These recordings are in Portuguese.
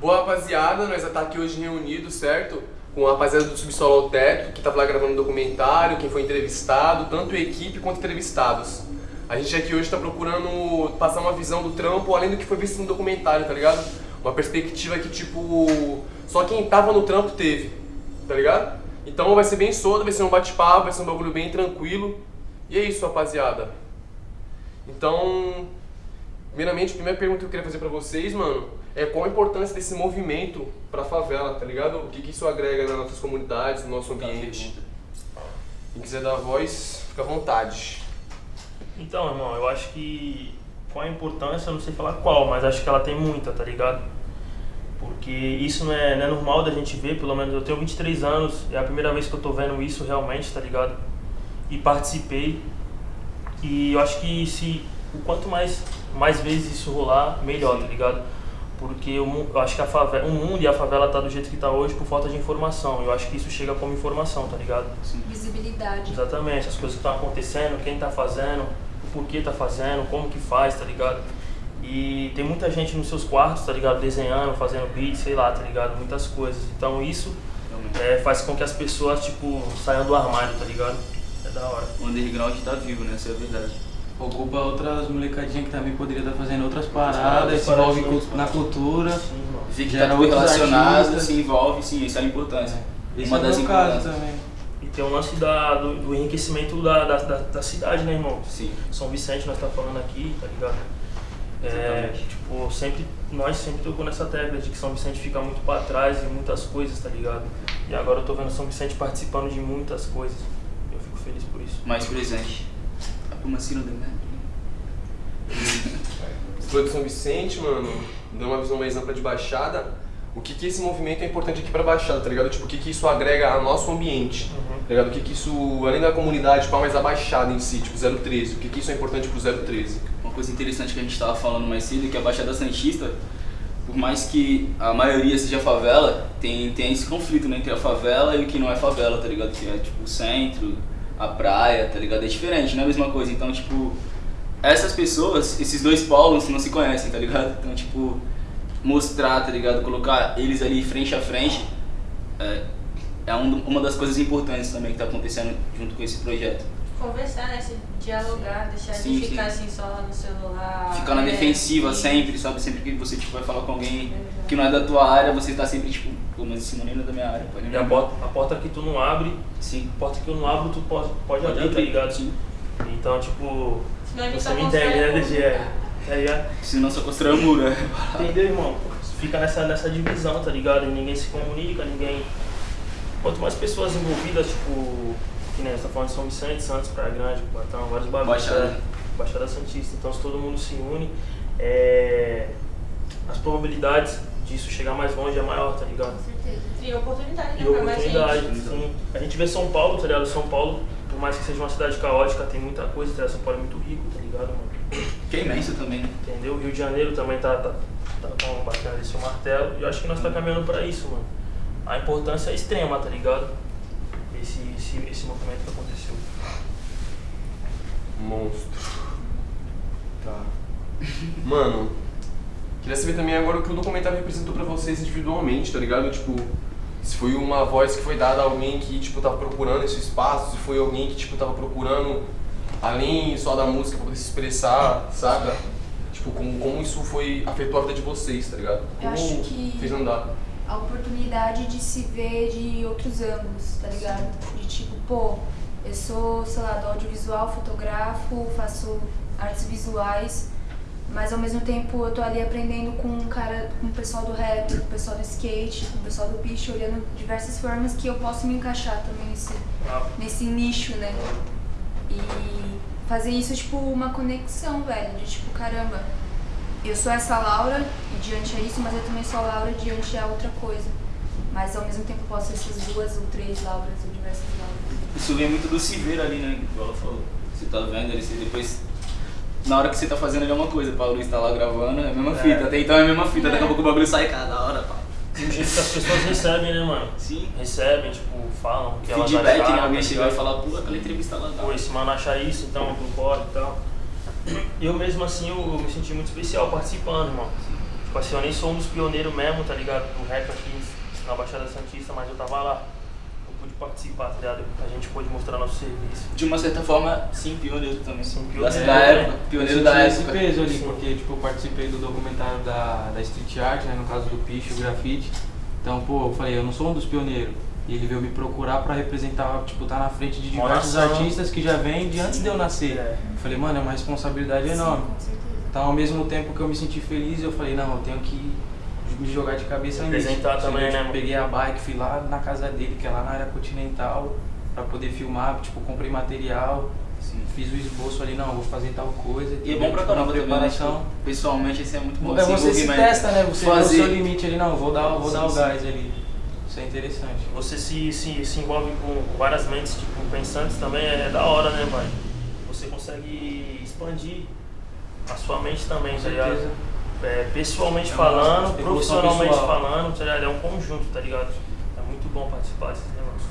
Boa rapaziada, nós já tá aqui hoje reunidos, certo? Com a rapaziada do Subsolo ao Teto, que tava lá gravando um documentário, quem foi entrevistado, tanto equipe quanto entrevistados. A gente aqui hoje tá procurando passar uma visão do trampo, além do que foi visto no documentário, tá ligado? Uma perspectiva que, tipo, só quem tava no trampo teve, tá ligado? Então vai ser bem solto, vai ser um bate-papo, vai ser um bagulho bem tranquilo. E é isso, rapaziada. Então, primeiramente, a primeira pergunta que eu queria fazer pra vocês, mano, é qual a importância desse movimento pra favela, tá ligado? O que, que isso agrega nas nossas comunidades, no nosso ambiente. Quem quiser dar voz, fica à vontade. Então, irmão, eu acho que qual a importância, eu não sei falar qual, mas acho que ela tem muita, tá ligado? Porque isso não é, não é normal da gente ver, pelo menos eu tenho 23 anos, é a primeira vez que eu tô vendo isso realmente, tá ligado? E participei. E eu acho que se o quanto mais, mais vezes isso rolar, melhor, tá ligado? Porque eu, eu acho que a favela, o mundo e a favela tá do jeito que tá hoje por falta de informação. Eu acho que isso chega como informação, tá ligado? Visibilidade. Exatamente, as coisas que estão acontecendo, quem tá fazendo, o porquê tá fazendo, como que faz, tá ligado? E tem muita gente nos seus quartos, tá ligado? Desenhando, fazendo beat, sei lá, tá ligado? Muitas coisas. Então isso é, faz com que as pessoas, tipo, saiam do armário, tá ligado? É da hora. O underground tá vivo, né? Essa é a verdade. Ocupa outras molecadinhas que também poderia estar fazendo outras paradas, se envolve na cultura. Sim. Vê que Gera tá tudo relacionado, se envolve, sim, essa é a importância. Esse Uma é das importâncias. também. E tem o lance da, do, do enriquecimento da, da, da, da cidade, né, irmão? Sim. São Vicente nós tá falando aqui, tá ligado? É, Exatamente. tipo, sempre, nós sempre tocou nessa tecla de que São Vicente fica muito pra trás em muitas coisas, tá ligado? E agora eu tô vendo São Vicente participando de muitas coisas. Eu fico feliz por isso. Mais presente. A Pumacina do né? Você falou de São Vicente, mano, dando uma visão mais ampla de Baixada, o que que esse movimento é importante aqui pra Baixada, tá ligado? Tipo, o que que isso agrega ao nosso ambiente, Uhum. tá ligado? O que que isso, além da comunidade, pá, mas a Baixada em si, tipo 013, o que que isso é importante pro 013? Uma coisa interessante que a gente estava falando mais cedo é que a Baixada Santista, por mais que a maioria seja favela, tem, tem esse conflito né, entre a favela e o que não é favela, tá ligado? Que é tipo o centro, a praia, tá ligado? É diferente, não é a mesma coisa. Então, tipo, essas pessoas, esses dois polos não se conhecem, tá ligado? Então, tipo, mostrar, tá ligado? Colocar eles ali frente a frente é, é um- uma das coisas importantes também que tá acontecendo junto com esse projeto. Conversar, né? Se dialogar, deixar Sim, de ficar sim. assim só no celular. Ficar na É, defensiva sim. sempre, sabe? Sempre que você tipo, vai falar com alguém que não é da tua área, você tá sempre tipo, pô, mas esse menino é da minha área, pode E a porta, a porta que tu não abre, Sim. a porta que eu não abro, tu pode, pode, Pode abrir, tá ligado? sim. Então, tipo, Senão você me entende, né, DG? É, Tá ligado? Senão só constrói um muro, é. Entendeu, irmão? Fica nessa, nessa divisão, tá ligado? E ninguém se comunica, ninguém. Quanto mais pessoas envolvidas, tipo, que nem você tá falando de São Vicente, Santos, Praia Grande, Cubatão, vários bagulhos. Baixada. né? Baixada Santista. Então, se todo mundo se une, é, as probabilidades disso chegar mais longe é maior, tá ligado? Com certeza. E oportunidade, né? E mais oportunidade, gente. sim. A gente vê São Paulo, tá ligado? São Paulo, por mais que seja uma cidade caótica, tem muita coisa, tá ligado? São Paulo é muito rico, tá ligado, mano? Que é imenso também, né? Entendeu? Rio de Janeiro também tá, tá, tá com batendo esse martelo. E eu acho que nós tá caminhando pra isso, mano. A importância é extrema, tá ligado? Esse, esse, esse movimento que aconteceu. Monstro. Tá. Mano, queria saber também agora o que o documentário representou pra vocês individualmente, tá ligado? Tipo, se foi uma voz que foi dada a alguém que, tipo, tava procurando esse espaço, se foi alguém que, tipo, tava procurando além só da música pra poder se expressar, saca? Tipo, como, como isso foi, afetou a vida de vocês, tá ligado? Eu acho que- fez andar. A oportunidade de se ver de outros ângulos, tá ligado? De tipo, pô, eu sou, sei lá, do audiovisual, fotografo, faço artes visuais, mas ao mesmo tempo eu tô ali aprendendo com um cara, com o pessoal do rap, com o pessoal do skate, com o pessoal do picho, olhando diversas formas que eu posso me encaixar também nesse, Ah, nesse nicho, né? E fazer isso, tipo, uma conexão, velho, de tipo, caramba, eu sou essa Laura e diante é isso, mas eu também sou a Laura e diante é outra coisa. Mas ao mesmo tempo eu posso ser essas duas ou três Lauras ou diversas Lauras. Isso vem muito do se ver ali, né? Igual ela falou. Você tá vendo ali, você depois. Na hora que você tá fazendo ali é uma coisa, pra Luiz tá lá gravando, é a mesma É. fita. Até então é a mesma fita, daqui a pouco o bagulho sai cada hora, pá. E o jeito que as pessoas recebem, né, mano? Sim. Recebem, tipo, falam o que elas Feedback, acharam, né? Alguém tá chegar e falar, pô, aquela entrevista lá Pô, esse mano acha isso, então eu concordo e tal. Eu mesmo assim, eu, eu me senti muito especial participando, irmão. Tipo assim, eu nem sou um dos pioneiros mesmo, tá ligado? Do rap aqui na Baixada Santista, mas eu tava lá. Eu pude participar, tá ligado? A gente pôde mostrar nosso serviço. De uma certa forma, sim, pioneiro também. Sim, Da- pioneiro, Da né? época, pioneiro da senti esse época. peso ali, Sim. porque tipo, eu participei do documentário da, da Street Art, né, no caso do Picho, o grafite. Então, pô, eu falei, eu não sou um dos pioneiros. E ele veio me procurar pra representar, tipo, tá na frente de diversos nação. artistas que já vêm de antes de eu nascer. É. Eu falei, mano, é uma responsabilidade enorme. Sim, com certeza. Então, ao mesmo tempo que eu me senti feliz, eu falei, não, eu tenho que me jogar de cabeça nisso. Representar também, né, tipo, mano? Peguei a bike, fui lá na casa dele, que é lá na área continental, pra poder filmar, tipo, comprei material, Sim. fiz o esboço ali, não, vou fazer tal coisa. E é bom pra Tipo, caramba também, né? preparação. Tipo, pessoalmente, isso é muito bom. É você se testa, né? Você vê o Fazer- seu limite ali, não, vou dar, vou Sim, dar o sim. gás ali. Isso é interessante. Você se, se, se envolve com várias mentes tipo, pensantes também, é, da hora, né, pai? Você consegue expandir a sua mente também, Com tá ligado? É, pessoalmente É falando, evolução profissionalmente pessoal. falando, tá ligado? É um conjunto, tá ligado? É muito bom participar desses negócios.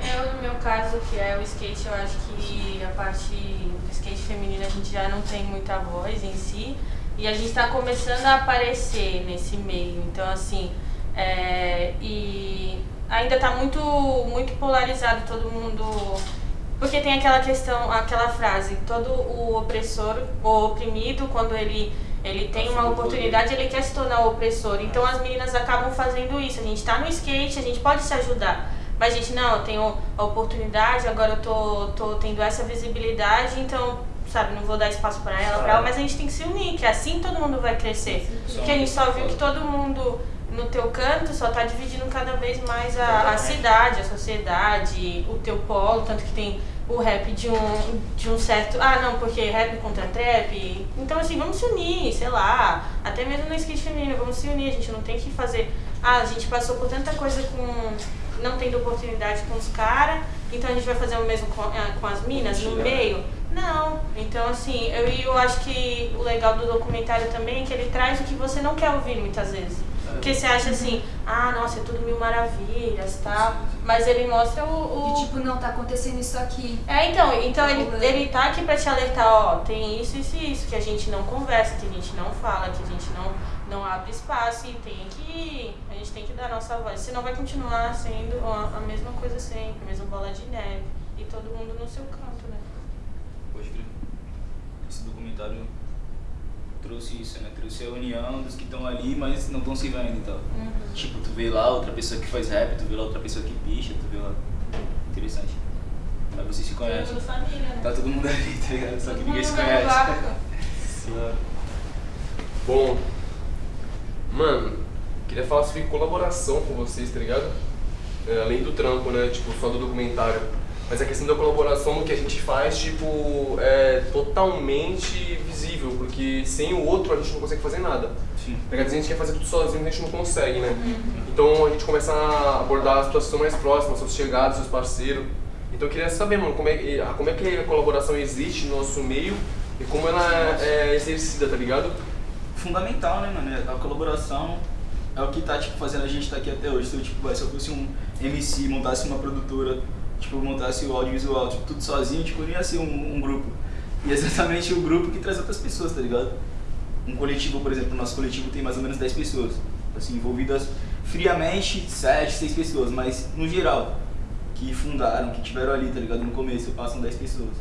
Eu, no meu caso, que é o skate, eu acho que a parte do skate feminino a gente já não tem muita voz em si. E a gente tá começando a aparecer nesse meio. Então, assim, é, e ainda tá muito, muito polarizado todo mundo. Porque tem aquela questão, aquela frase, todo o opressor, o oprimido, quando ele, ele tem uma oportunidade, ele quer se tornar o opressor. Então as meninas acabam fazendo isso. A gente tá no skate, a gente pode se ajudar. Mas, gente, não, eu tenho a oportunidade, agora eu tô, tô tendo essa visibilidade, então, sabe, não vou dar espaço pra ela, pra ela, mas a gente tem que se unir, que assim todo mundo vai crescer. Porque a gente só viu que todo mundo no teu canto só tá dividindo cada vez mais a, a cidade, a sociedade, o teu polo, tanto que tem o rap de um, de um certo. Ah, não, porque rap contra trap. Então, assim, vamos se unir, sei lá. Até mesmo no skate feminino, vamos se unir. A gente não tem que fazer. Ah, a gente passou por tanta coisa com. Não tendo oportunidade com os caras, então a gente vai fazer o mesmo com, ah, com as minas no meio? Não. Então, assim, eu, eu acho que o legal do documentário também é que ele traz o que você não quer ouvir muitas vezes. Porque você acha assim, ah, nossa, é tudo mil maravilhas tal. Mas ele mostra o. o- De tipo, não, tá acontecendo isso aqui. é, então, então ele, Problema. ele tá aqui pra te alertar, ó, tem isso, isso e isso, que a gente não conversa, que a gente não fala, que a gente não, não abre espaço e tem que. A gente tem que dar a nossa voz. Senão vai continuar sendo a, a mesma coisa sempre, a mesma bola de neve. E todo mundo no seu canto, né? Pode crer. Esse documentário trouxe isso, né? Trouxe a união dos que estão ali, mas não estão se vendo e tal. Uhum. Tipo, tu vê lá outra pessoa que faz rap, tu vê lá outra pessoa que picha, tu vê lá. Interessante. Mas vocês se Todo conhecem. mundo família, né? Tá todo mundo ali, tá ligado? Só que Todo ninguém se conhece. Bom, mano, queria falar sobre colaboração com vocês, tá ligado? É, além do trampo, né? Tipo, só do documentário. Mas a questão da colaboração no que a gente faz, tipo, é totalmente visível, porque sem o outro a gente não consegue fazer nada. Sim. Quer dizer, a gente quer fazer tudo sozinho, a gente não consegue, né? Então a gente começa a abordar as situações mais próximas, seus chegados, seus parceiros. Então eu queria saber, mano, como é, que- a- como é que a colaboração existe no nosso meio e como ela é, é exercida, tá ligado? fundamental, né, mano? A colaboração é o que tá, tipo, fazendo a gente estar aqui até hoje. Se eu, tipo, se eu fosse um MC, montasse uma produtora, tipo, montasse o audiovisual, tipo, tudo sozinho, tipo, não ia ser um, um grupo. E é exatamente o grupo que traz outras pessoas, tá ligado? Um coletivo, por exemplo, o nosso coletivo tem mais ou menos 10 pessoas, assim, envolvidas friamente, 7, 6 pessoas, mas no geral, que fundaram, que tiveram ali, tá ligado? No começo, passam 10 pessoas.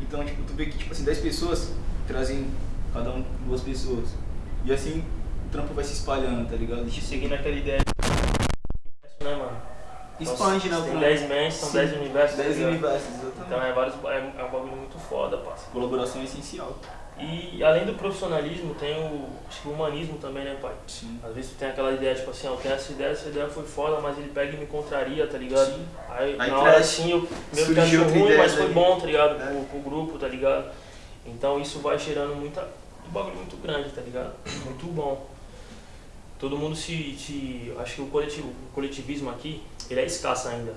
Então, tipo, tu vê que, tipo assim, 10 pessoas trazem cada um duas pessoas. E assim, o trampo vai se espalhando, tá ligado? A gente seguindo aquela ideia? Expande, né, Tem trampo. 10 mentes, são Sim. 10 universos. 10 tá universos, exatamente. Então é, vários, é, é um bagulho muito foda, parça. Colaboração é essencial. E além do profissionalismo, tem o, o humanismo também, né, pai? Sim. Às vezes tu tem aquela ideia, tipo assim, ó, eu tenho essa ideia, essa ideia foi foda, mas ele pega e me contraria, tá ligado? Sim. Aí, Aí na hora assim, eu meio que surgiu acho outra ruim, mas foi bom, tá ligado? É. Pro, pro grupo, tá ligado? Então isso vai gerando muita, um bagulho muito grande, tá ligado? Muito bom. Todo mundo se, se acho que o, coletivo, o coletivismo aqui, ele é escasso ainda.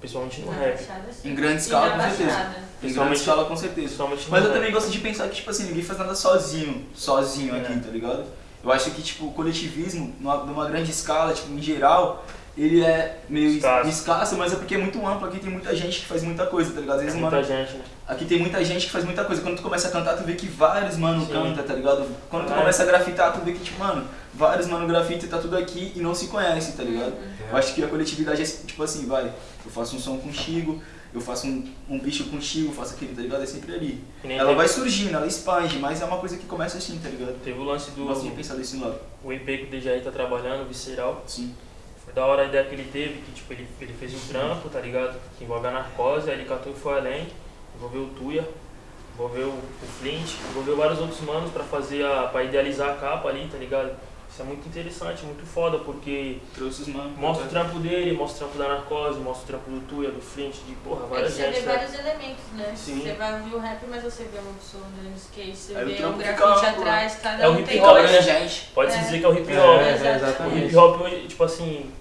Principalmente no Na rap. Baixada. Em grande escala, com certeza. Em grande Principalmente- escala, com certeza. Mas eu rap. também gosto de pensar que, tipo assim, ninguém faz nada sozinho, sozinho É. aqui, tá ligado? Eu acho que, tipo, o coletivismo, numa, numa grande escala, tipo, em geral, ele é meio Escasso. escasso. mas é porque é muito amplo. Aqui tem muita gente que faz muita coisa, tá ligado? Às É vezes, muita mano, gente, né? aqui tem muita gente que faz muita coisa. Quando tu começa a cantar, tu vê que vários mano Sim. canta, tá ligado? Quando tu É. começa a grafitar, tu vê que, tipo, mano, vários mano grafita e tá tudo aqui e não se conhece, tá ligado? Eu acho que a coletividade é tipo assim, vai, eu faço um som com o Chigo, eu faço um, um bicho com o Chigo, eu faço aquele, tá ligado? É sempre ali. Ela vai surgindo, ela expande, mas é uma coisa que começa assim, tá ligado? teve o lance do Eu gosto de pensar desse lado. o EP que o DJI tá trabalhando, Visceral. Sim. Da hora a ideia que ele teve, que tipo, ele, ele fez um trampo, tá ligado? Que envolve a narcose, aí ele catou e foi além, envolveu o Tuya, envolveu o Flint, envolveu vários outros manos pra fazer a. pra idealizar a capa ali, tá ligado? Isso é muito interessante, muito foda, porque Trouxe os manos. mostra o trampo dele, mostra o trampo da narcose, mostra o trampo do Tuya, do Flint, de porra, várias você vê gente. né? vários elementos, né? Sim. Você vai ouvir o rap, mas você vê pessoa andando no skate, você Aí o vê um grafite atrás, cada É o um hip tem hop, né? gente. Pode-se É. dizer que é o hip É, hop. é, exatamente. O hip hop hoje, tipo assim,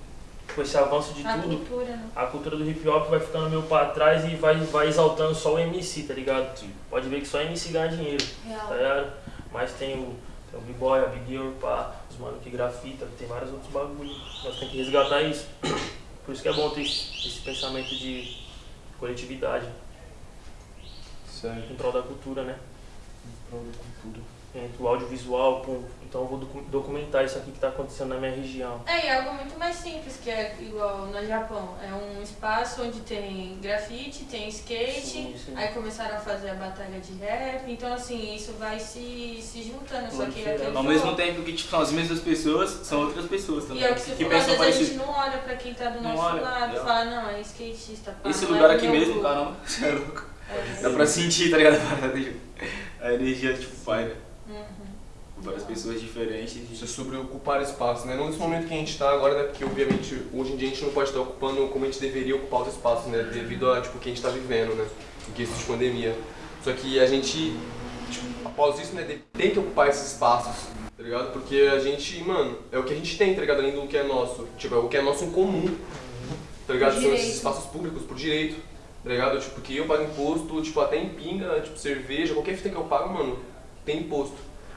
com esse avanço de A tudo, cultura, né? a cultura do hip hop vai ficando meio pra trás e vai, vai exaltando só o MC, tá ligado? Sim. Pode ver que só MC ganha dinheiro, Real. tá ligado? Mas tem o, tem o B-Boy, a Big Girl, pá, os mano que grafita, tem vários outros bagulho. Nós temos que resgatar isso. Por isso que é bom ter esse, esse pensamento de coletividade Certo. em prol da cultura, né? Entre o audiovisual, pum. Então eu vou docu- documentar isso aqui que tá acontecendo na minha região. É, e é algo muito mais simples, que é igual no Japão. É um espaço onde tem grafite, tem skate, Sim, sim. aí começaram a fazer a batalha de rap, então assim, isso vai se, se juntando, só que aquele Ao mesmo tempo que tipo, são as mesmas pessoas, são outras pessoas E também. é o que você que falou, às vezes a gente não olha pra quem tá do Não nosso olha, lado, é. fala, não, é skatista, pá, Esse lugar é aqui mesmo, caramba, você é louco. É. Dá pra sentir, tá ligado? A tipo, energia, tipo, paira. Uhum. Várias pessoas diferentes. Isso é sobre ocupar espaço, né? Não nesse momento que a gente está agora, né? Porque obviamente hoje em dia a gente não pode estar ocupando como a gente deveria ocupar os espaços, né? Devido a tipo, o que a gente está vivendo, né? Em questão de pandemia. Só que a gente, tipo, após isso, né, tem que ocupar esses espaços, tá ligado? Porque a gente, mano, é o que a gente tem, tá ligado? Além do que é nosso. Tipo, é o que é nosso em comum, tá ligado? São esses espaços públicos, por direito, tá ligado? Tipo, que eu pago imposto, tipo, até em pinga, tipo, cerveja, qualquer fita que eu pago, mano, tem imposto,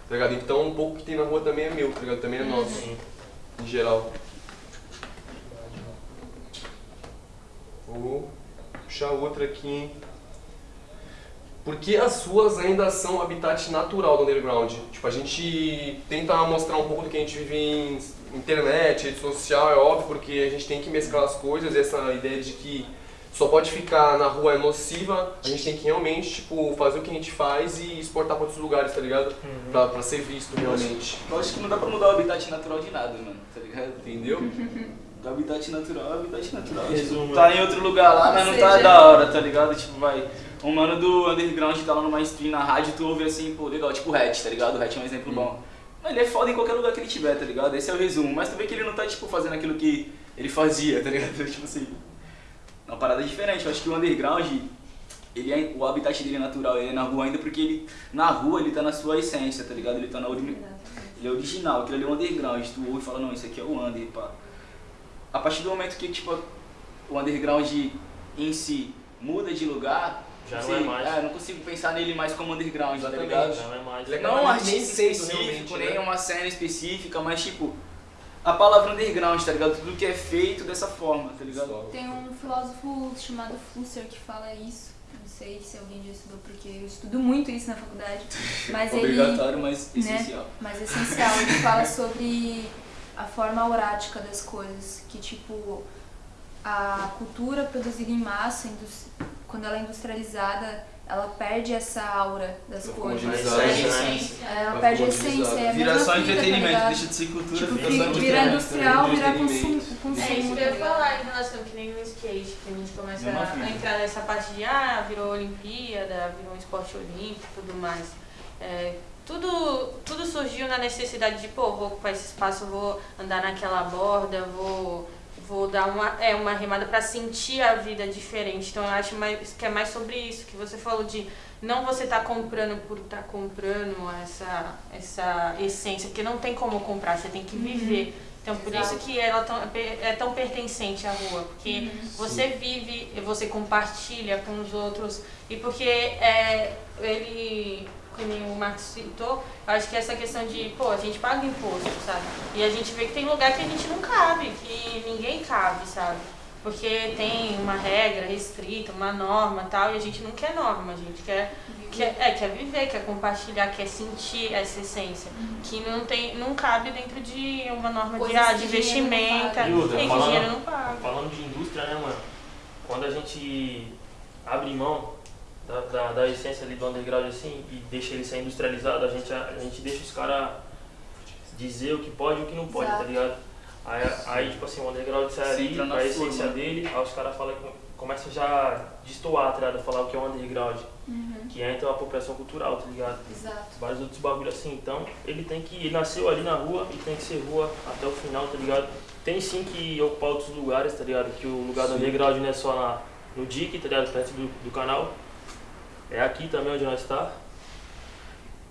tá ligado? Então, um pouco que tem na rua também é meu, tá ligado? Também é nosso, Sim. em geral. Vou puxar outra aqui, hein? Por que as ruas ainda são habitat natural do underground? Tipo, a gente tenta mostrar um pouco do que a gente vive em internet, rede social, é óbvio, porque a gente tem que mesclar as coisas, essa ideia de que só pode ficar na rua é nociva, a gente tem que realmente, tipo, fazer o que a gente faz e exportar para outros lugares, tá ligado? Uhum. Pra, pra ser visto realmente. Eu acho que não dá pra mudar o habitat natural de nada, mano, tá ligado? Entendeu? O habitat natural é o habitat natural. Resumo. Tá em outro lugar lá, mas não tá da hora, tá ligado? Tipo, vai. Um mano do underground tá lá no mainstream na rádio, tu ouve assim, pô, legal, tipo o Hatch, tá ligado? O Hatch é um exemplo bom. Mas ele é foda em qualquer lugar que ele tiver, tá ligado? Esse é o resumo. Mas tu vê que ele não tá, tipo, fazendo aquilo que ele fazia, tá ligado? Tipo assim. É uma parada diferente. Eu acho que o underground, ele é, o habitat dele é natural, ele é na rua ainda porque ele, na rua ele tá na sua essência, tá ligado? Ele tá na ori- ele é original, aquilo ali é o underground. Tu ouve e fala, não, isso aqui é o under, pá. A partir do momento que, tipo, o underground em si muda de lugar, Já não sei, é mais. eu não consigo pensar nele mais como underground, tá Exatamente. ligado? Já não é mais. Ele é Não um artista específico, nem né? uma cena específica, mas tipo, a palavra underground, tá ligado? Tudo que é feito dessa forma, tá ligado? Tem um filósofo chamado Flusser que fala isso. Não sei se alguém já estudou, porque eu estudo muito isso na faculdade. Mas ele. Obrigatório, mas né? essencial. Mas essencial. Ele fala sobre a forma aurática das coisas. Que, tipo, a cultura produzida em massa, quando ela é industrializada, ela perde essa aura das Ela coisas. né? Ela perde a essência. É a Vira só fita, tá entretenimento, ligado? deixa de ser cultura, Tipo, vira vi- só vira industrial, vira entretenimento. consum- É consumo. isso que tá eu ia falar em relação que nem no skate, que a gente começa a fita. entrar nessa parte de ah, virou Olimpíada, virou um esporte olímpico e tudo mais. É, tudo, tudo surgiu na necessidade de, pô, vou ocupar esse espaço, vou andar naquela borda, vou, vou dar uma, é, uma remada para sentir a vida diferente. Então eu acho mais, que é mais sobre isso, que você falou de não você tá comprando por estar comprando essa, essa essência, porque não tem como comprar, você tem que viver. Então por Exato. isso que ela tão- é tão pertencente à rua, porque você vive, você compartilha com os outros e porque é, ele que nem o Marcos citou, eu acho que essa questão de, pô, a gente paga imposto, sabe? E a gente vê que tem lugar que a gente não cabe, que ninguém cabe, sabe? Porque tem uma regra restrita, uma norma e tal, e a gente não quer norma, a gente quer, quer, é, quer viver, quer compartilhar, quer sentir essa essência. Que não, tem, não cabe dentro de uma norma de, ah, de dinheiro não vestimenta, paga. Outra, e que dinheiro não paga. Falando de indústria, né, mano? Quando a gente abre mão da, da, da essência ali do underground assim e deixa ele ser industrializado, a gente, a, gente deixa os caras dizer o que pode e o que não pode, Exato. tá ligado? Aí, aí tipo assim, o underground sai ali, a essência forma. dele, aí os caras falam, começam já a destoar, tá ligado? Falar o que é o underground, que é então a apropriação cultural, tá ligado? Exato. vários outros bagulho assim. Então, ele tem que. Ele nasceu ali na rua e tem que ser rua até o final, tá ligado? Tem sim que ocupar outros lugares, tá ligado? Que o lugar do underground não é só na, no DIC, tá ligado? Perto do, do canal. É aqui também onde nós está.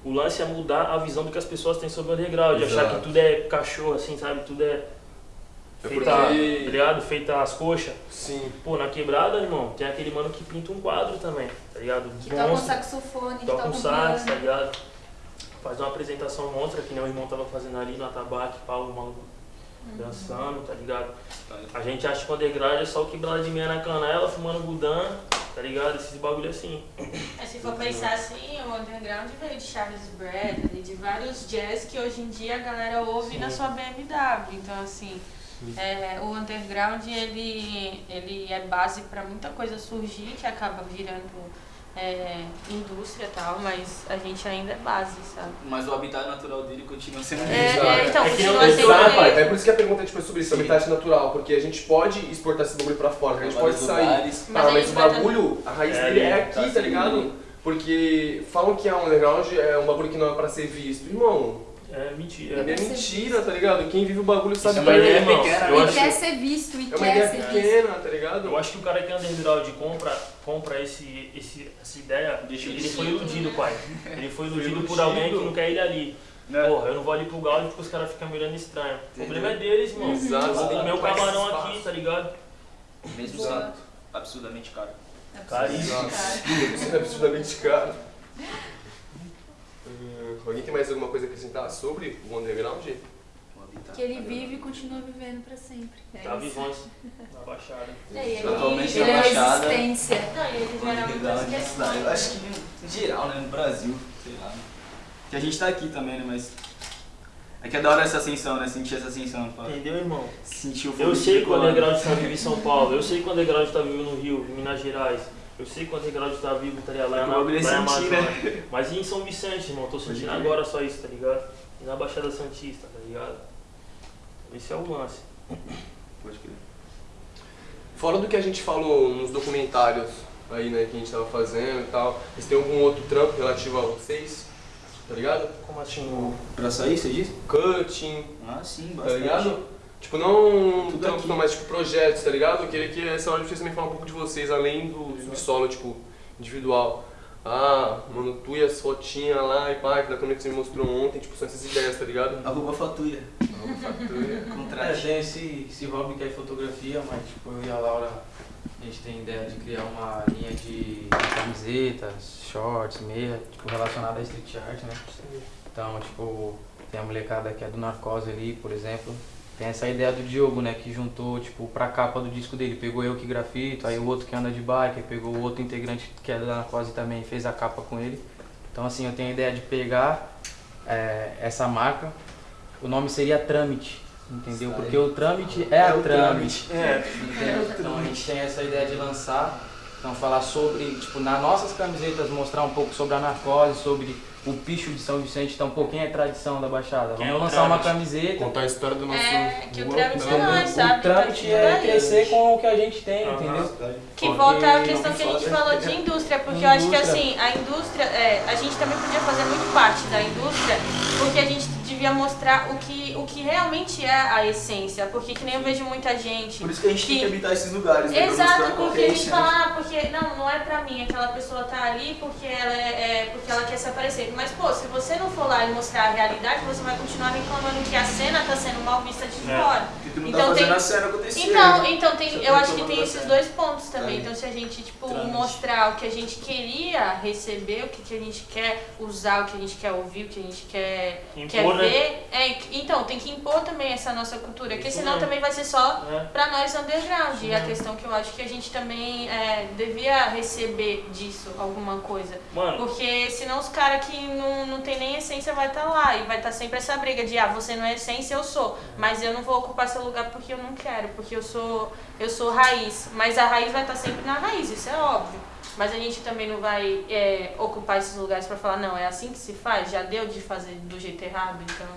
O lance é mudar a visão do que as pessoas têm sobre o underground. Achar Exato. que tudo é cachorro, assim, sabe? Tudo é. É Feita, porque- tá ligado? Feita as coxas. Sim. Pô, na quebrada, irmão, tem aquele mano que pinta um quadro também, tá ligado? Que toca um saxofone, que toca um sax, tá ligado? Faz uma apresentação monstra, que nem o irmão tava fazendo ali no atabaque, pau, o maluco dançando, tá ligado? A gente acha que o underground é só o quebrado de meia na canela, fumando gudan, tá ligado? Esses bagulho assim. Mas se for pensar assim, o underground veio de Charles Bradley, de vários jazz que hoje em dia a galera ouve na sua BMW. Então, assim, é, o underground ele, ele é base para muita coisa surgir que acaba virando é, indústria e tal, mas a gente ainda é base, sabe? Mas o habitat natural dele continua sendo É, Exato. é, então, É que continua não- sendo. É por isso que a pergunta tipo, é sobre isso, Sim. habitat natural, porque a gente pode exportar esse bagulho pra fora, a gente pode sair. lugares. Mas Ah, a mas o bagulho, a raiz É, dele é tá aqui, tá ligado? Porque falam que a underground é um bagulho que não é pra ser visto. Irmão, É mentira. é mentira, tá ligado? Quem vive o bagulho sabe é uma bem. ideia pequena, eu E acho- quer ser visto, e É uma quer ideia ser visto. pequena, tá ligado? Eu acho que o cara que é underground compra, compra esse, esse, essa ideia, Deixa ele de foi iludido, pai. Ele foi iludido por alguém que não quer ele ali. Né? Porra, eu não vou ali pro Gaudi porque os caras ficam me olhando estranho. O problema é deles, irmão. Exato, que o esse camarão aqui, tá ligado? Mesmo sendo absurdamente caro. Caríssimo. Isso é absurdamente caro. Alguém tem mais alguma coisa a acrescentar sobre o underground? Que ele vive e continua vivendo pra sempre. É Tá vivões na baixada. É, e ele, Atualmente Ele na Baixada. existência. Não, e ele O gera muitas. Eu acho que em geral, né? No Brasil, sei lá. né? Que a gente tá aqui também, né? Mas. É que é da hora essa ascensão, né? Sentir essa ascensão. Pra Entendeu, irmão? sentir o fogo Eu sei que o underground está vivo em São Paulo, eu sei que o underground está vivo no Rio, em Minas Gerais, eu sei que o underground está vivo tá ligado, lá, É na, é lá na sentir, Amazônia. Mas e em São Vicente, irmão? Tô sentindo agora só isso, tá ligado? E na Baixada Santista, tá ligado? Esse é o lance. Pode crer. Fora do que a gente falou nos documentários aí, né, que a gente tava fazendo e tal, vocês têm algum outro trampo relativo a vocês? Tá ligado? Como assim? Pra sair, você disse? Cutting, Ah, sim, tá bastante. ligado? Tipo, não Tudo aqui. não, mas tipo projetos, tá ligado? Eu queria que essa hora vocês também falar um pouco de vocês, além do subsolo, tipo, individual. Ah, mano, tu e as fotinhas lá e pá, que da câmera que você me mostrou ontem, tipo, são essas ideias, tá ligado? Arroba fatura. É, Contrate. tem esse, esse hobby que é fotografia, mas tipo, eu e a Laura, a gente tem ideia de criar uma linha de camisetas, shorts, meia, tipo, relacionada à street art, né? Então, tipo, tem a molecada que é do Narcose ali, por exemplo. Tem essa ideia do Diogo, né, que juntou, tipo, pra capa do disco dele. Pegou eu que grafito, aí o outro que anda de bike, pegou o outro integrante que é da Narcose também, fez a capa com ele. Então, assim, eu tenho a ideia de pegar é, essa marca, o nome seria Trâmite, entendeu? Porque o Trâmite é, a o Trâmite. É, Entendeu? Então a gente tem essa ideia de lançar, então falar sobre, tipo, nas nossas camisetas mostrar um pouco sobre a narcose, sobre o picho de São Vicente, então um pouquinho é tradição da Baixada. Quem é Vamos o lançar uma Trâmite? camiseta. Contar a história do nosso. É, que o trâmite né? é nós, sabe? O trâmite Tá é crescer com o que a gente tem, Aham. entendeu? Que volta à questão que a gente falou de indústria, porque eu acho que Indústria. assim, a indústria, é, a gente também podia fazer muito parte da indústria, porque a gente devia mostrar o que, o que realmente é a essência, porque que nem eu vejo muita gente. Por isso que a gente tem que habitar esses lugares, né? Exato, que porque a gente fala, ah, porque não, não é pra mim, aquela pessoa tá ali porque ela é, é- porque ela quer se aparecer. Mas pô, se você não for lá e mostrar a realidade, você vai continuar reclamando que a cena tá sendo mal vista de É. fora. Que tu não Então tá fazendo tem- a cena acontecer. Então, né? então tem, Você eu tá acho que tem esses dois pontos também. Aí. Então se a gente tipo Trâmite. mostrar o que a gente queria receber, o que, que a gente quer usar, o que a gente quer ouvir, o que a gente quer, Impor, quer né? ver, é, então tem que impor também essa nossa cultura, porque senão também vai ser só É. pra nós underground. E a questão que eu acho que a gente também é, devia receber disso alguma coisa. Mano, Porque senão os caras que não, não tem nem essência vai estar lá e vai estar sempre essa briga de ah, você não é essência, eu sou. Mas eu não vou ocupar seu lugar porque eu não quero, porque eu sou, eu sou raiz. Mas a raiz vai estar sempre na raiz, isso é óbvio. Mas a gente também não vai é, ocupar esses lugares pra falar, não, é assim que se faz, já deu de fazer do jeito errado, então.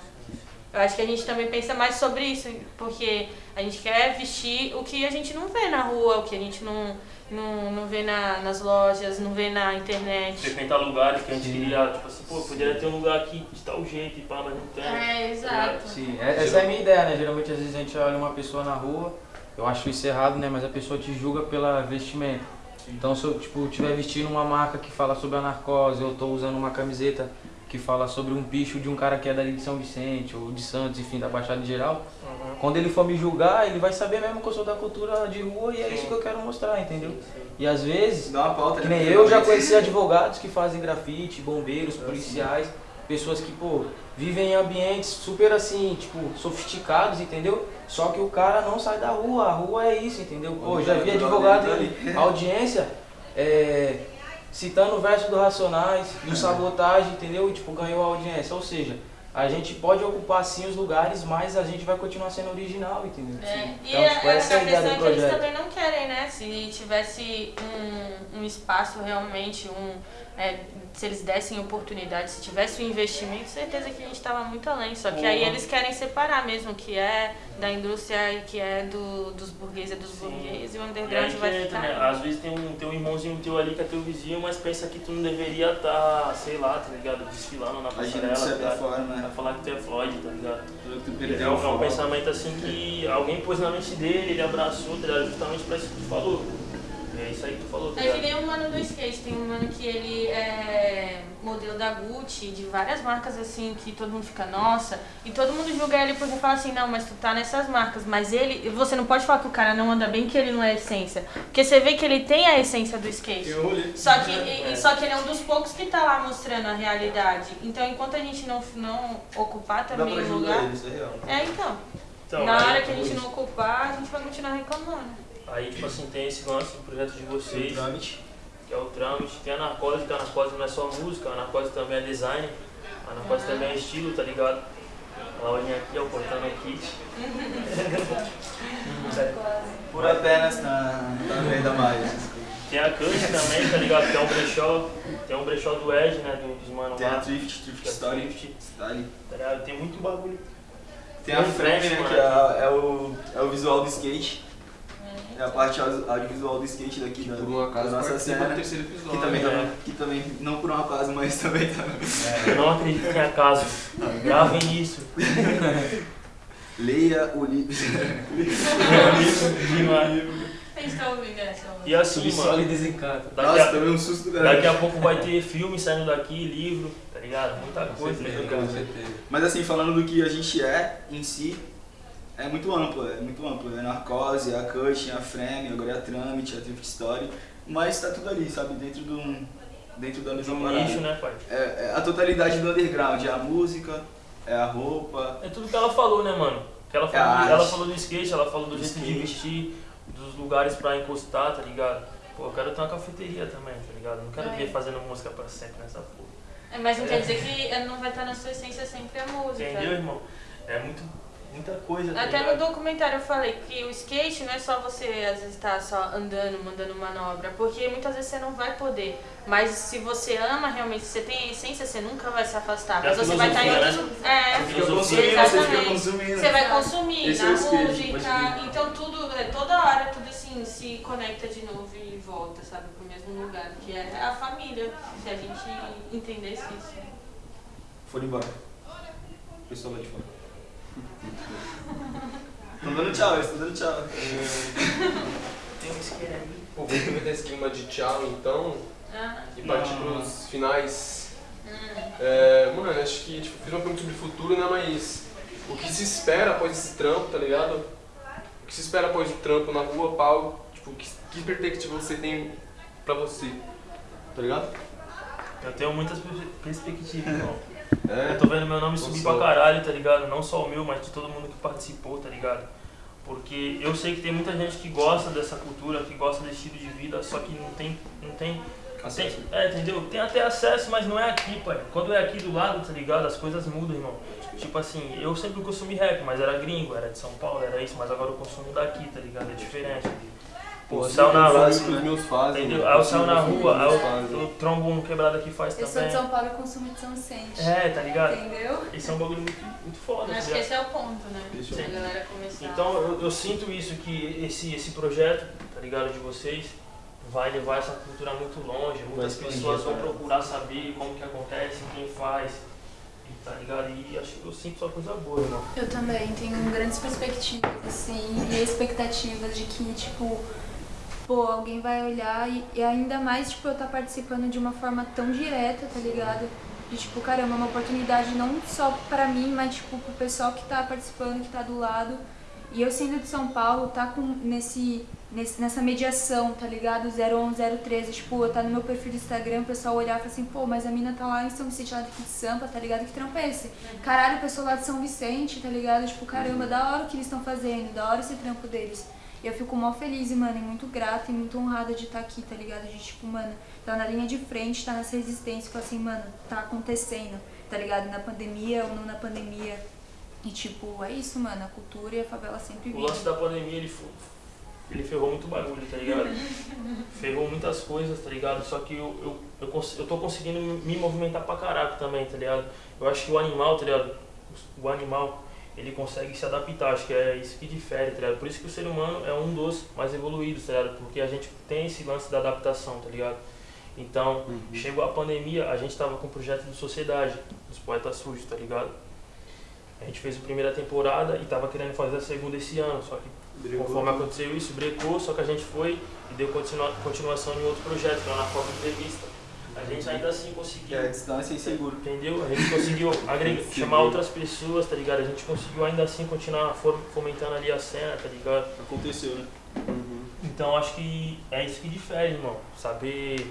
Eu acho que a gente também pensa mais sobre isso, porque a gente quer vestir o que a gente não vê na rua, o que a gente não, não, não vê na, nas lojas, não vê na internet. frequentar lugares que a gente queria, tipo assim, pô, poderia ter um lugar aqui de tal jeito e pá, mas não tem. É, exato. Sim, é- essa é a minha ideia, né? Geralmente às vezes a gente olha uma pessoa na rua, eu acho isso errado, né? Mas a pessoa te julga pela vestimenta. Então se eu tipo, estiver vestindo uma marca que fala sobre a narcose, eu tô usando uma camiseta que fala sobre um bicho de um cara que é dali de São Vicente ou de Santos, enfim, da Baixada em geral, Uhum. quando ele for me julgar, ele vai saber mesmo que eu sou da cultura de rua e é isso Sim. que eu quero mostrar, entendeu? E às vezes Dá uma pauta, que né? nem eu já conheci advogados que fazem grafite, bombeiros, policiais, pessoas que, pô, vivem em ambientes super assim, tipo, sofisticados, entendeu? Só que o cara não sai da rua, a rua é isso, entendeu? Pô, já vi advogado audiência é, citando o verso do Racionais, do Sabotagem, entendeu? E, tipo, ganhou a audiência. Ou seja, a gente pode ocupar sim os lugares, mas a gente vai continuar sendo original, entendeu? É, e Então, a, tipo, a, essa é a a ideia questão é do que eles projeto. também não querem, né? Se tivesse um, um espaço realmente, um, é, se eles dessem oportunidade, se tivesse um investimento, certeza que a gente estava muito além. Só que aí eles querem separar mesmo, o que é da indústria e que é do, dos burgueses é dos Sim. burgueses, e o E aí underground que vai entra, ficar. né? Às vezes tem um, tem um irmãozinho teu ali que é teu vizinho, mas pensa que tu não deveria estar, sei lá, tá ligado? Desfilando na passarela, de tá Vai né? falar que tu é Floyd, tá ligado? Tu É perdeu um, o é um pensamento assim que alguém pôs na mente dele, ele abraçou, tá ligado? Justamente pra isso que tu falou. É isso aí que tu falou, tá É que nem um mano do skate, tem um mano que ele é modelo da Gucci, de várias marcas assim, que todo mundo fica, nossa, e todo mundo julga ele porque fala assim, não, mas tu tá nessas marcas, mas ele, você não pode falar que o cara não anda bem, que ele não é essência, porque você vê que ele tem a essência do skate. Só que, e- e- só que ele é um dos poucos que tá lá mostrando a realidade. Então, enquanto a gente não, não ocupar também o lugar. ele, é. É, então. Então, na hora que a gente não ocupar, a gente vai continuar reclamando. Aí, tipo assim, tem esse lance do projeto de vocês, Trâmite. que é o Trâmite. Tem a Narcose, que a Narcose não é só música, a Narcose também é design. A Narcose também é estilo, tá ligado? A Laurinha aqui, ó, cortando aqui. Por apenas na, na venda mais. Tem a Cush também, tá ligado? Tem um brechó, tem um brechó do Ed, né, do, dos mano Tem a lá. Thrift, Thrift que é Story. Thrift, Story. tá ligado? Tem muito bagulho. Tem a Tem um frame, né? Que é, é o, é o visual do skate. É a parte audio- audiovisual do skate daqui da, Por um acaso da nossa cena. terceiro Que também, É. tá, que também, não por um acaso, mas também tá. Eu não acredito em acaso. Gravem isso. Leia o livro. A gente tá ouvindo essa. E assim, mano, desencanto. daqui Nossa, a, um susto do daqui a pouco vai ter filme saindo daqui, livro, tá ligado? Muita coisa, tá ligado? Mas assim, falando do que a gente é em si, é muito amplo, é muito amplo. É narcose, é a cut, é a frame, agora é a tramite, é a thrift story. Mas tá tudo ali, sabe? Dentro do. Dentro da De mesma um parada. nicho, né, pai? É, é a totalidade do underground, é a música, é a roupa. É tudo que ela falou, né, mano? Que ela É falou, a ela arte. falou do skate, ela falou do, Do jeito de skate. vestir, dos lugares pra encostar, tá ligado? Pô, eu quero ter uma cafeteria também, tá ligado? Não quero É. ver fazendo música pra sempre nessa porra. É, mas não É. quer dizer que não vai estar na sua essência sempre a música. Entendeu, irmão? É muito, muita coisa, tá Até no documentário eu falei que o skate não é só você às vezes estar só andando, mandando manobra, porque muitas vezes você não vai poder. Mas se você ama realmente, se você tem a essência, você nunca vai se afastar. É Mas você vai estar em filosofia, outros. né? É, Fica você fica Exatamente. consumindo. Você vai consumir Esse é na pode música, então tudo, é, toda hora tudo assim se conecta de novo e volta, sabe, pro mesmo lugar, que é a família, se a gente entendesse isso. Foram embora. pessoal lá de fora. Estão dando tchau, eles estão dando tchau. Tem um isqueiro ali. Pô, vamos aproveitar esse clima de tchau então Ah, e partir Não. pros finais. hum. É, mano, acho que tipo, fiz uma pergunta sobre o futuro, né? Mas o que se espera após esse trampo, tá ligado? O que se espera após o trampo na rua, Paulo? Tipo, que, que perspectiva você tem pra você? Tá ligado? Eu tenho muitas pers- perspectivas, irmão. É. Eu tô vendo meu nome subir pra caralho, tá ligado? Não só o meu, mas de todo mundo que participou, tá ligado? Porque eu sei que tem muita gente que gosta dessa cultura, que gosta desse estilo de vida, só que não tem. Não tem, tem Acesso. é, entendeu? Tem até acesso, mas não é aqui, pai. Quando é aqui do lado, tá ligado? As coisas mudam, irmão. Tipo assim, eu sempre consumi rap, mas era gringo, era de São Paulo, era isso, mas agora eu consumo daqui, tá ligado? É diferente. Pô, saiu na rua, os meus fazem. entendeu? mano. Aí eu saio na rua, aí eu, eu trombo um quebrado que faz Eu sou de também. São Paulo e consumo de São Vicente. É, tá ligado? Entendeu? Isso é um bagulho muito, muito foda, tá Acho que esse é o ponto, né? O Pra galera começar. Então eu, eu sinto isso, que esse, esse projeto, tá ligado, de vocês, vai levar essa cultura muito longe. Muitas pessoas vão procurar saber como que acontece, quem faz, e, tá ligado? E acho que eu sinto só coisa boa, irmão. Eu também tenho grandes perspectivas, assim, e expectativas de que, tipo, pô, alguém vai olhar e, e ainda mais, tipo, eu estar participando de uma forma tão direta, tá ligado? De, tipo, caramba, uma oportunidade não só pra mim, mas, tipo, pro pessoal que tá participando, que tá do lado. E eu sendo de São Paulo, tá com nesse, nesse, nessa mediação, tá ligado? 011, 013, tipo, eu tá no meu perfil do Instagram, o pessoal olhar e falar assim, pô, mas a mina tá lá em São Vicente, lá daqui de Sampa, tá ligado? Que trampo é esse? Caralho, o pessoal lá de São Vicente, tá ligado? Tipo, caramba, da hora o que eles estão fazendo, da hora esse trampo deles. E eu fico mó feliz, mano, e muito grata e muito honrada de estar aqui, tá ligado? De, tipo, mano, tá na linha de frente, tá nessa resistência, falar assim, mano, tá acontecendo, tá ligado? Na pandemia ou não na pandemia. E, tipo, é isso, mano, a cultura e a favela sempre O vivem. lance da pandemia, ele, ele ferrou muito bagulho, tá ligado? ferrou muitas coisas, tá ligado? Só que eu, eu, eu, eu tô conseguindo me movimentar pra caraca também, tá ligado? Eu acho que o animal, tá ligado? O animal, ele consegue se adaptar, acho que é isso que difere, tá ligado? Por isso que o ser humano é um dos mais evoluídos, tá ligado? Porque a gente tem esse lance da adaptação, tá ligado? Então, chegou a pandemia, a gente tava com o projeto de sociedade, dos poetas sujos, tá ligado? A gente fez a primeira temporada e tava querendo fazer a segunda esse ano, só que conforme aconteceu isso, brecou, só que a gente foi e deu continua, continuação em outro projeto, que era na Foto Entrevista. A gente ainda assim conseguiu, É, distância e seguro. entendeu? A gente conseguiu agregar, chamar outras pessoas, tá ligado? A gente conseguiu ainda assim continuar fomentando ali a cena, tá ligado? Aconteceu, né? Então acho que é isso que difere, irmão. Saber,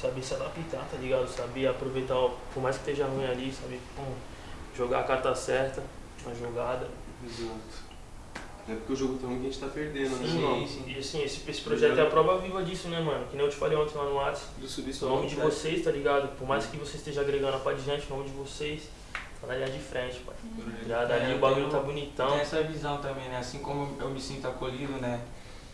saber se adaptar, tá ligado? Saber aproveitar, por mais que esteja ruim ali, saber pum, jogar a carta certa na jogada. Exato. É porque o jogo tá ruim que a gente tá perdendo, né? Sim, sim. E assim, esse, esse projeto é a prova viva disso, né, mano? Que nem eu te falei ontem lá no WhatsApp. Do subir O nome de vocês, tá ligado? Por mais que você esteja agregando a pá de gente, o nome de vocês tá na linha de frente, pai. Já dali É, o bagulho tá bonitão. Tem essa visão também, né? Assim como eu me sinto acolhido, né?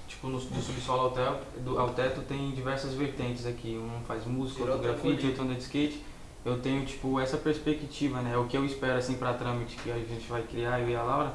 Tipo, no, do subsolo ao teto, do, ao teto tem diversas vertentes aqui. Um faz música, outro grafite, outro anda de skate. Eu tenho, tipo, essa perspectiva, né? O que eu espero, assim, pra trâmite que a gente vai criar, eu e a Laura.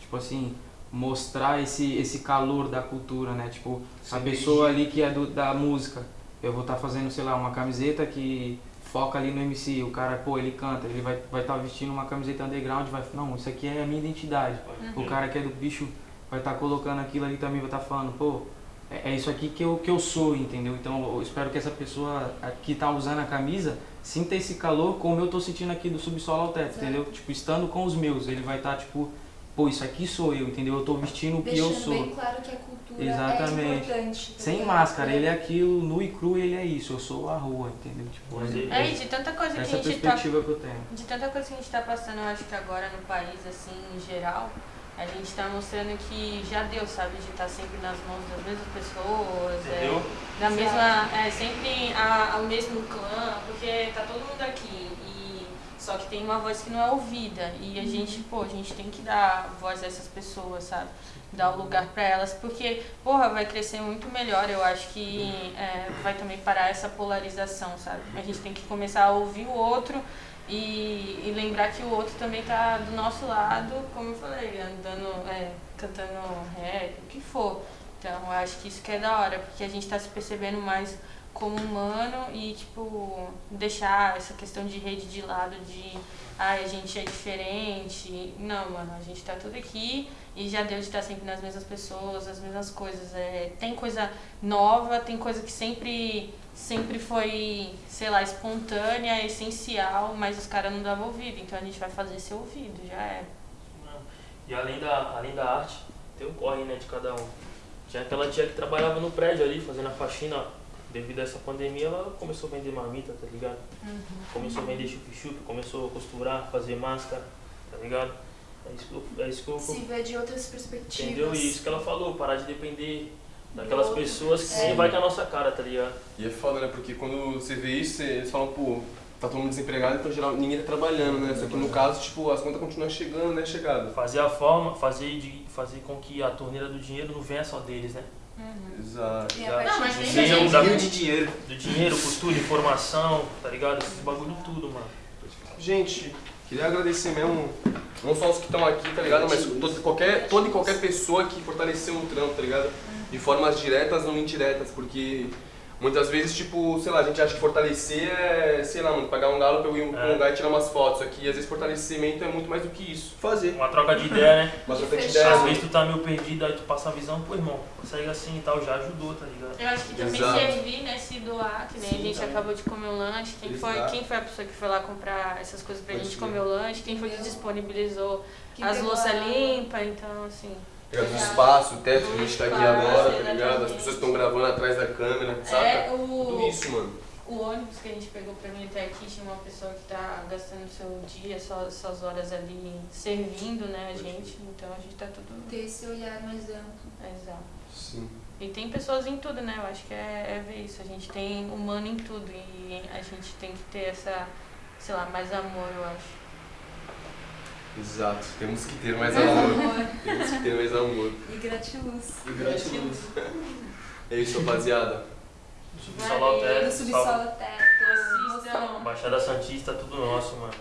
Tipo assim, mostrar esse, esse calor da cultura, né? Tipo, a pessoa ali que é do, da música. Eu vou estar fazendo, sei lá, uma camiseta que foca ali no MC. O cara, pô, ele canta, ele vai estar vai tá vestindo uma camiseta underground, vai, não, isso aqui é a minha identidade. O cara que é do bicho vai estar colocando aquilo ali também, vai estar falando, pô, é, é isso aqui que eu, que eu sou, entendeu? Então eu espero que essa pessoa que tá usando a camisa sinta esse calor como eu tô sentindo aqui do subsolo ao teto, entendeu? Tipo, estando com os meus, ele vai estar, tipo, pô, isso aqui sou eu, entendeu? Eu tô vestindo o que eu Deixando sou. bem claro que a cultura Exatamente. é importante. tá Sem máscara, ele é aquilo, nu e cru, ele é isso, eu sou a rua, entendeu? Tipo, ele- É, de tanta coisa que a gente tá perspectiva que eu tenho. De tanta coisa que a gente tá passando, eu acho que agora no país, assim, em geral, a gente tá mostrando que já deu, sabe? De estar sempre nas mãos das mesmas pessoas, é, Entendeu? da mesma. É, sempre a, ao mesmo clã, porque tá todo mundo aqui. Só que tem uma voz que não é ouvida. E a gente, pô, a gente tem que dar voz a essas pessoas, sabe? Dar o lugar pra elas, porque, porra, vai crescer muito melhor. Eu acho que é, vai também parar essa polarização, sabe? A gente tem que começar a ouvir o outro e, e lembrar que o outro também tá do nosso lado, como eu falei, andando, é, cantando rap, o que for. Então eu acho que isso que é da hora, porque a gente tá se percebendo mais como humano e, tipo, deixar essa questão de rede de lado de ai, a gente é diferente. Não, mano, a gente tá tudo aqui e já deu de estar sempre nas mesmas pessoas, as mesmas coisas. É, tem coisa nova, tem coisa que sempre, sempre foi, sei lá, espontânea, essencial, mas os caras não davam ouvido, então a gente vai fazer ser ouvido, já é. E além da, além da arte, tem o corre né, de cada um. Tinha aquela tia que trabalhava no prédio ali, fazendo a faxina. Devido a essa pandemia, ela começou a vender marmita, tá ligado? Começou a vender chup-chup, começou a costurar, fazer máscara, tá ligado? É isso que eu, é isso que eu Se vê de outras perspectivas. entendeu? E isso que ela falou, parar de depender daquelas pessoas que É. vai com a nossa cara, tá ligado? E é foda, né? Porque quando você vê isso, você- eles falam, pô, tá todo mundo desempregado, então geral, ninguém tá trabalhando, né? Só que no caso, tipo, as contas continuam chegando, né? Chegado. Fazer a forma, fazer, de, fazer com que a torneira do dinheiro não venha só deles, né? Exato. Tem a Não, mas de- tem Seja gente- um da- de dinheiro. do dinheiro, costura, informação, tá ligado? Esses bagulho tudo, mano. Gente, queria agradecer mesmo, não só os que estão aqui, tá ligado? Mas todo, qualquer, toda e qualquer pessoa que fortaleceu o trampo, tá ligado? De formas diretas ou indiretas, porque muitas vezes, tipo, sei lá, a gente acha que fortalecer é, sei lá, mano, pagar um galo pra eu ir pra um É. lugar e tirar umas fotos aqui. Às vezes fortalecimento é muito mais do que isso. Fazer. Uma troca de ideia, né? Uma troca de ideia. Às vezes tu tá meio perdido, aí tu passa a visão, pô irmão, consegue assim e tal, já ajudou, tá ligado? Eu acho que também Exato. servir, né? Se doar, que nem Sim, a gente também. acabou de comer um lanche. Quem foi, quem foi a pessoa que foi lá comprar essas coisas pra Pode gente comer o lanche? Quem foi que disponibilizou Quem as louças limpas? Então, assim. Ligado? O espaço, o teto que a gente tá aqui agora, tá ligado? As pessoas estão gravando atrás da câmera, saca? É Tudo o, isso, mano. o ônibus que a gente pegou pra mim até aqui. Tinha uma pessoa que tá gastando seu dia, suas, suas horas ali servindo, né? A gente. Então a gente tá tudo. Ter esse olhar mais amplo. Exato. Sim. E tem pessoas em tudo, né? Eu acho que é, é ver isso. A gente tem humano em tudo e a gente tem que ter essa, sei lá, mais amor, eu acho. Exato. Temos que ter mais amor. amor Temos que ter mais amor. e gratiluz. E gratiluz. É isso, rapaziada. Subsolo ao No teto, subsolo teto. Assistam. Baixada Santista, tudo nosso, mano.